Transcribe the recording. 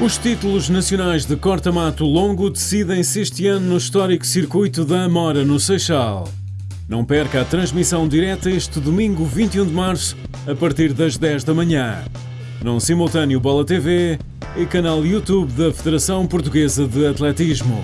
Os títulos nacionais de corta-mato longo decidem-se este ano no histórico circuito da Amora, no Seixal. Não perca a transmissão direta este domingo 21 de março, a partir das 10 da manhã. Num simultâneo Bola TV e canal YouTube da Federação Portuguesa de Atletismo.